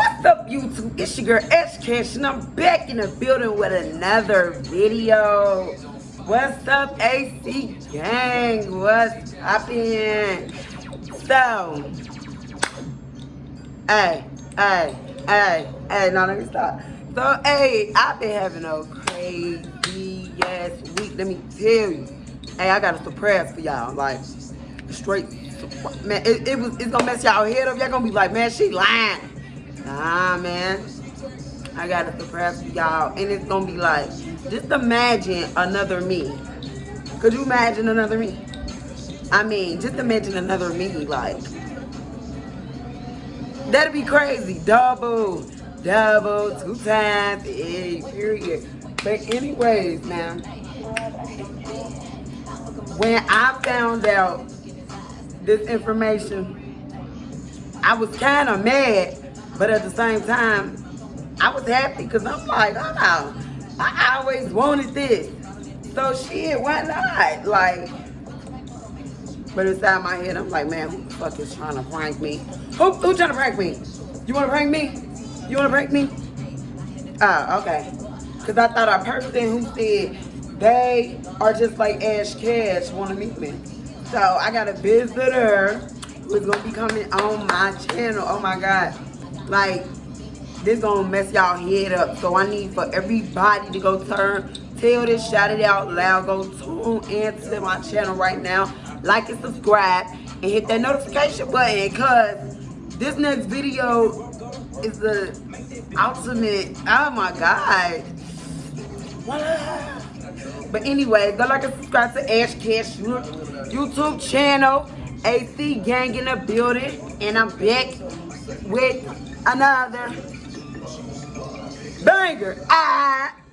What's up, YouTube? It's your girl, Ash Cash, and I'm back in the building with another video. What's up, AC Gang? What's poppin'? So, hey, hey, hey, hey, no, let me stop. So, hey, I've been having a crazy ass week. Let me tell you. Hey, I got a surprise for y'all. Like, straight, man, it, it was, it's gonna mess y'all head up. Y'all gonna be like, man, she lying. Nah, man. I got a surprise y'all. And it's gonna be like, just imagine another me. Could you imagine another me? I mean, just imagine another me, like. That'd be crazy. Double, double, two times, hey, period. But anyways, now, when I found out this information, I was kind of mad, but at the same time, I was happy because I'm like, oh, I always wanted this. So shit, why not? Like, but inside my head, I'm like, man, who the fuck is trying to prank me? Who, who trying to prank me? You want to prank me? You want to prank me? Oh, okay. Because I thought a person who said they are just like Ash Cash want to meet me. So I got a visitor who's going to be coming on my channel. Oh my God. Like, this gonna mess y'all head up. So I need for everybody to go turn, tell this, shout it out loud. Go tune into my channel right now. Like and subscribe and hit that notification button because this next video is the ultimate, oh my God. But anyway, go like and subscribe to Ash Cash YouTube channel. AC Gang in the building. And I'm back with another banger. Ah.